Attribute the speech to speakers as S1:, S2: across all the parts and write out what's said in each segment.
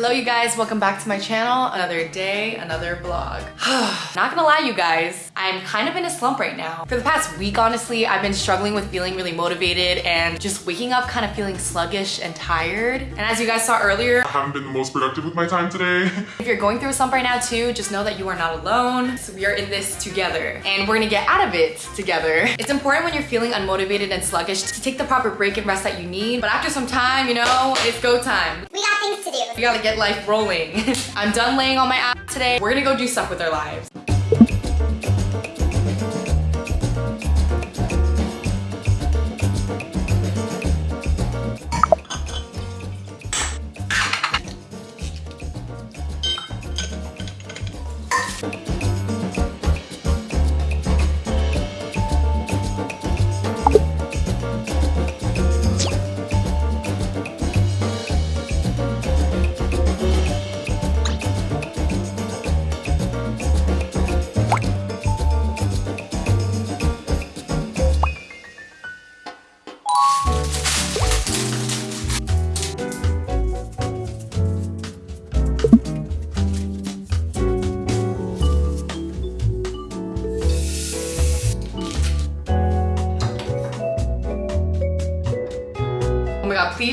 S1: Hello you guys, welcome back to my channel. Another day, another vlog. Not gonna lie you guys, I'm kind of in a slump right now. For the past week honestly, I've been struggling with feeling really motivated and just waking up kind of feeling sluggish and tired. And as you guys saw earlier,
S2: I haven't been the most productive with my time today.
S1: if you're going through a slump right now too, just know that you are not alone. So we are in this together and we're gonna get out of it together. It's important when you're feeling unmotivated and sluggish to take the proper break and rest that you need. But after some time, you know, it's go time.
S3: Things to do.
S1: We gotta get life rolling. I'm done laying on my ass today. We're gonna go do stuff with our lives.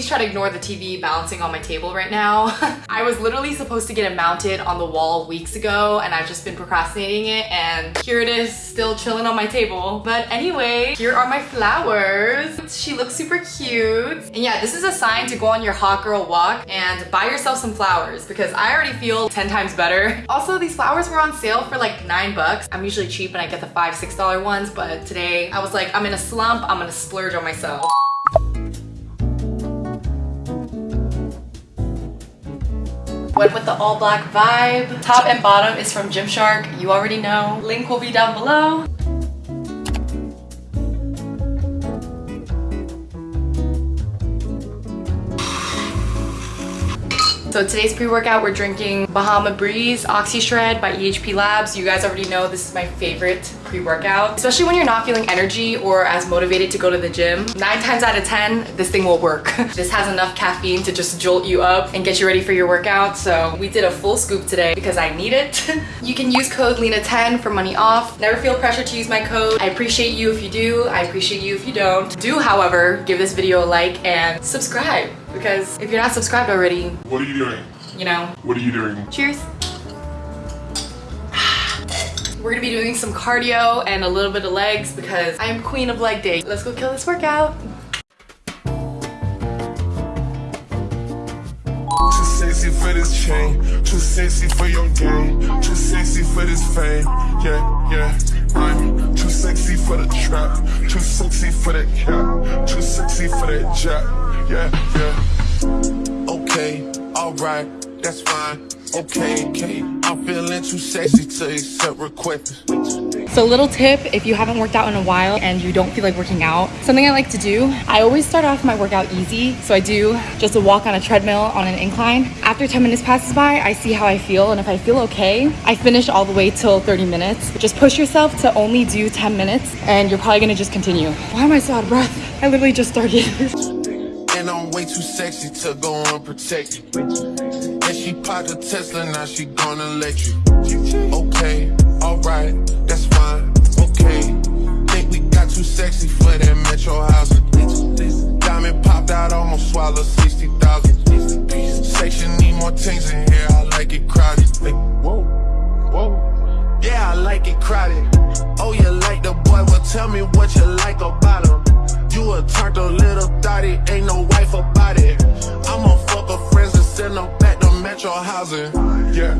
S1: Try to ignore the TV bouncing on my table right now. I was literally supposed to get it mounted on the wall weeks ago and I've just been procrastinating it and here it is still chilling on my table. But anyway, here are my flowers. She looks super cute. And yeah, this is a sign to go on your hot girl walk and buy yourself some flowers because I already feel 10 times better. Also, these flowers were on sale for like nine bucks. I'm usually cheap and I get the five, six dollar ones, but today I was like, I'm in a slump, I'm gonna splurge on myself. Went with the all black vibe. Top and bottom is from Gymshark. You already know. Link will be down below. So today's pre-workout, we're drinking Bahama Breeze Oxy Shred by EHP Labs. You guys already know this is my favorite pre-workout. Especially when you're not feeling energy or as motivated to go to the gym. Nine times out of 10, this thing will work. this has enough caffeine to just jolt you up and get you ready for your workout. So we did a full scoop today because I need it. you can use code LENA10 for money off. Never feel pressure to use my code. I appreciate you if you do. I appreciate you if you don't. Do, however, give this video a like and subscribe because if you're not subscribed already,
S2: What are you doing?
S1: you know,
S2: What are you doing?
S1: Cheers. We're gonna be doing some cardio and a little bit of legs because I am queen of leg day. Let's go kill this workout.
S4: Sexy for this chain, too sexy for your game, too sexy for this fame. Yeah, yeah. I'm too sexy for the trap, too sexy for that cap, too sexy for that jack. Yeah, yeah. Okay, alright, that's fine. Okay, okay. I'm feeling too sexy to accept requests.
S1: So little tip, if you haven't worked out in a while and you don't feel like working out, something I like to do, I always start off my workout easy. So I do just a walk on a treadmill on an incline. After 10 minutes passes by, I see how I feel. And if I feel okay, I finish all the way till 30 minutes. Just push yourself to only do 10 minutes and you're probably gonna just continue. Why am I so out of breath? I literally just started.
S4: Too sexy to go unprotected. And she popped a Tesla, now she gonna let you. Okay, alright, that's fine. Okay, think we got too sexy for that metro housing. Diamond popped out, almost swallowed 60,000. Section need more things in here, I like it crowded. Whoa, whoa. Yeah, I like it crowded. Oh, you like the boy? Well, tell me what you like about him. You a turned little thotty, ain't no wife about it. I'ma fuck her friends and send them back to metro housing. Yeah.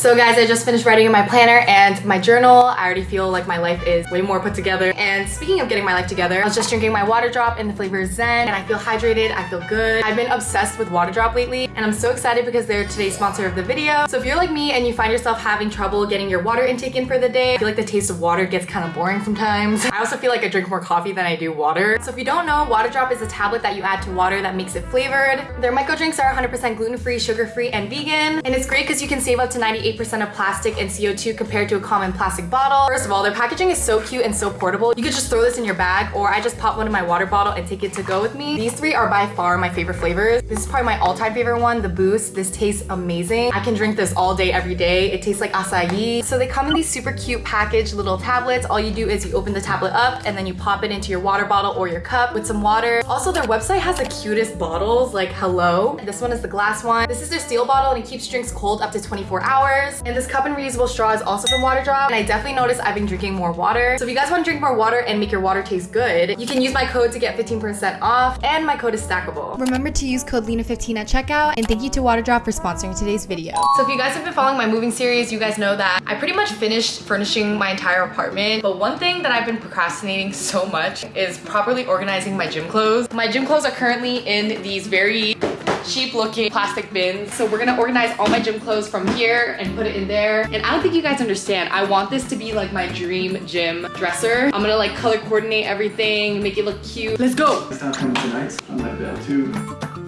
S1: So guys, I just finished writing in my planner and my journal. I already feel like my life is way more put together. And speaking of getting my life together, I was just drinking my Waterdrop in the flavor Zen and I feel hydrated, I feel good. I've been obsessed with Waterdrop lately and I'm so excited because they're today's sponsor of the video. So if you're like me and you find yourself having trouble getting your water intake in for the day, I feel like the taste of water gets kind of boring sometimes. I also feel like I drink more coffee than I do water. So if you don't know, Waterdrop is a tablet that you add to water that makes it flavored. Their micro drinks are 100% gluten-free, sugar-free, and vegan. And it's great because you can save up to 98% of plastic and CO2 compared to a common plastic bottle. First of all, their packaging is so cute and so portable. You could just throw this in your bag or I just pop one in my water bottle and take it to go with me. These three are by far my favorite flavors. This is probably my all-time favorite one, the Boost. This tastes amazing. I can drink this all day, every day. It tastes like acai. So they come in these super cute packaged little tablets. All you do is you open the tablet up and then you pop it into your water bottle or your cup with some water. Also, their website has the cutest bottles, like hello. This one is the glass one. This is their steel bottle and it keeps drinks cold up to 24 hours. And this cup and reusable straw is also from Waterdrop. And I definitely noticed I've been drinking more water. So if you guys want to drink more water and make your water taste good, you can use my code to get 15% off. And my code is stackable.
S3: Remember to use code LENA15 at checkout, and thank you to Waterdrop for sponsoring today's video.
S1: So if you guys have been following my moving series, you guys know that I pretty much finished furnishing my entire apartment. But one thing that I've been procrastinating so much is properly organizing my gym clothes. My gym clothes are currently in these very cheap looking plastic bins. So we're gonna organize all my gym clothes from here and put it in there. And I don't think you guys understand. I want this to be like my dream gym dresser. I'm gonna like color coordinate everything, make it look cute. Let's go.
S5: It's not coming tonight. I might be able to.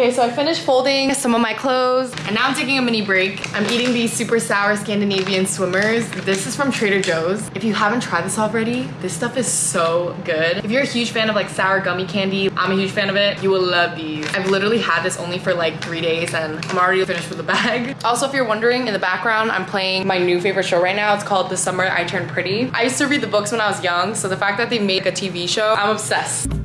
S1: Okay, so I finished folding some of my clothes and now I'm taking a mini break. I'm eating these super sour Scandinavian swimmers. This is from Trader Joe's. If you haven't tried this already, this stuff is so good. If you're a huge fan of like sour gummy candy, I'm a huge fan of it. You will love these. I've literally had this only for like three days and I'm already finished with the bag. Also, if you're wondering, in the background, I'm playing my new favorite show right now. It's called The Summer I Turned Pretty. I used to read the books when I was young, so the fact that they made a TV show, I'm obsessed.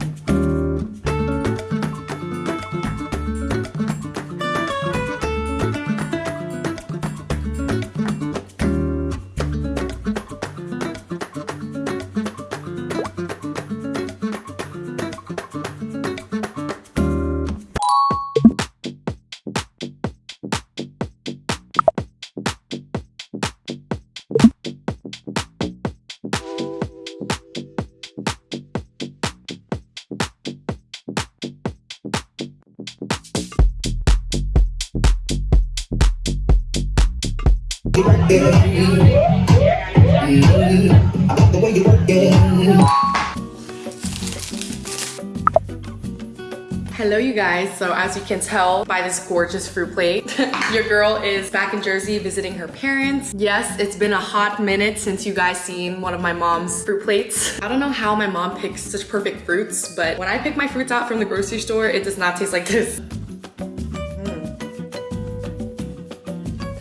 S1: Hello you guys, so as you can tell by this gorgeous fruit plate, your girl is back in Jersey visiting her parents. Yes, it's been a hot minute since you guys seen one of my mom's fruit plates. I don't know how my mom picks such perfect fruits, but when I pick my fruits out from the grocery store, it does not taste like this.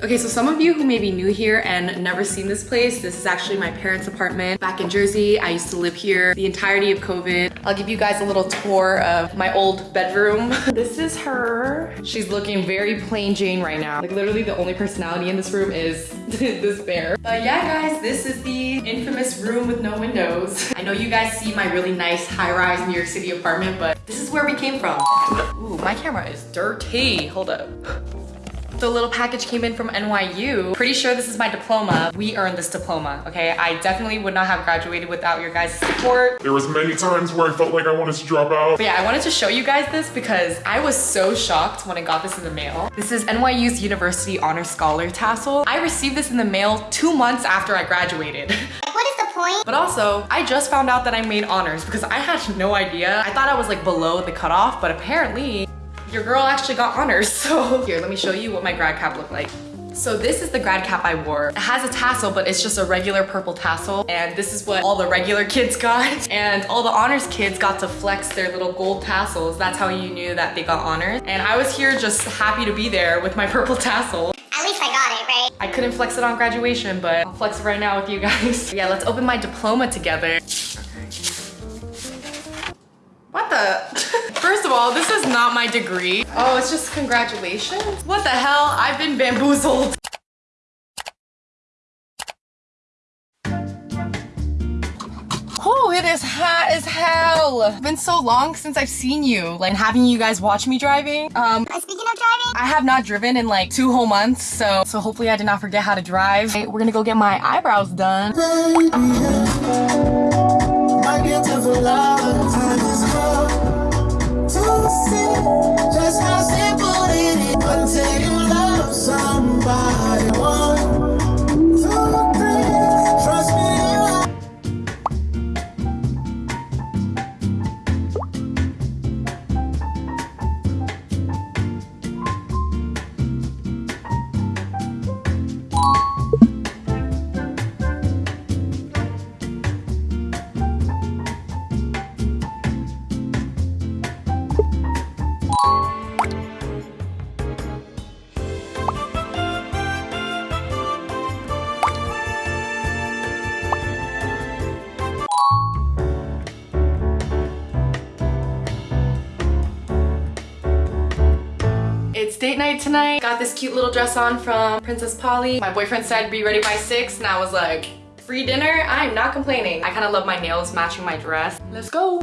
S1: Okay, so some of you who may be new here and never seen this place, this is actually my parents' apartment back in Jersey. I used to live here the entirety of COVID. I'll give you guys a little tour of my old bedroom. this is her. She's looking very plain Jane right now. Like literally the only personality in this room is this bear. But yeah, guys, this is the infamous room with no windows. I know you guys see my really nice high-rise New York City apartment, but this is where we came from. Ooh, my camera is dirty. Hold up. The little package came in from NYU. Pretty sure this is my diploma. We earned this diploma, okay? I definitely would not have graduated without your guys' support.
S2: There was many times where I felt like I wanted to drop out.
S1: But yeah, I wanted to show you guys this because I was so shocked when I got this in the mail. This is NYU's University Honor Scholar tassel. I received this in the mail two months after I graduated.
S6: What is the point?
S1: But also, I just found out that I made honors because I had no idea. I thought I was like below the cutoff, but apparently your girl actually got honors. So here, let me show you what my grad cap looked like. So this is the grad cap I wore. It has a tassel, but it's just a regular purple tassel. And this is what all the regular kids got. And all the honors kids got to flex their little gold tassels. That's how you knew that they got honors. And I was here just happy to be there with my purple tassel.
S6: At least I got it, right?
S1: I couldn't flex it on graduation, but I'll flex it right now with you guys. yeah, let's open my diploma together. What the? First of all, this is not my degree. Oh, it's just congratulations? What the hell? I've been bamboozled. Oh, it is hot as hell. It's been so long since I've seen you, like having you guys watch me driving. Um,
S6: Uh, speaking of driving,
S1: I have not driven in like two whole months, so so hopefully I did not forget how to drive. Hey, We're gonna go get my eyebrows done.
S7: My
S1: It's date night tonight. Got this cute little dress on from Princess Polly. My boyfriend said be ready by six and I was like, free dinner? I'm not complaining. I kind of love my nails matching my dress. Let's go.